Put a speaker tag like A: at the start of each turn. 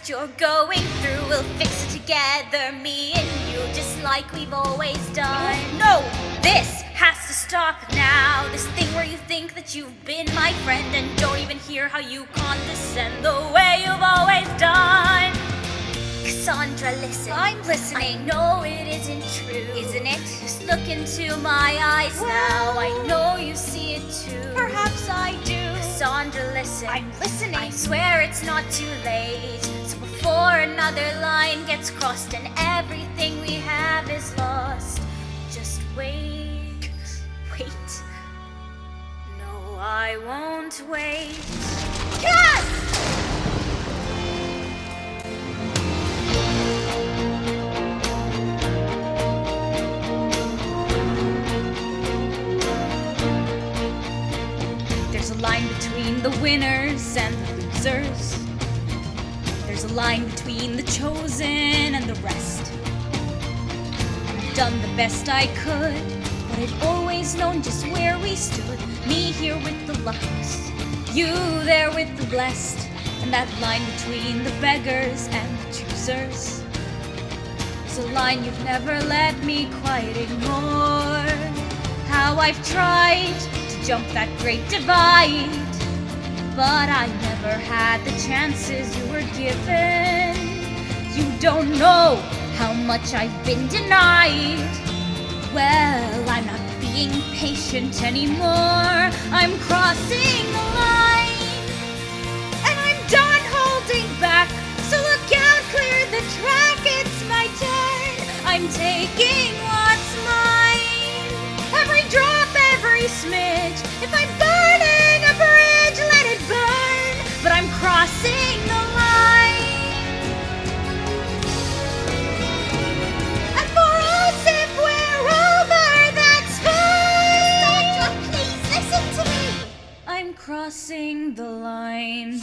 A: that you're going through. We'll fix it together, me and you, just like we've always done. Oh, no, this has to stop now. This thing where you think that you've been my friend and don't even hear how you condescend the way you've always done. Cassandra, listen.
B: I'm listening.
A: I know it isn't true.
B: Isn't it?
A: Just look into my eyes now. Listen.
B: I'm listening.
A: I swear it's not too late. So before another line gets crossed and everything we have is lost, just wait. Wait. No, I won't wait.
B: Yes!
A: Line between the winners and the losers. There's a line between the chosen and the rest. I've done the best I could, but I've always known just where we stood. Me here with the luckiest, you there with the blessed, and that line between the beggars and the choosers. It's a line you've never let me quite ignore. How I've tried jump that great divide, but I never had the chances you were given. You don't know how much I've been denied. Well, I'm not being patient anymore. I'm crossing the line, and I'm done holding back. So look out, clear the track. It's my turn. I'm taking what's mine. Every drop, every I crossing the line.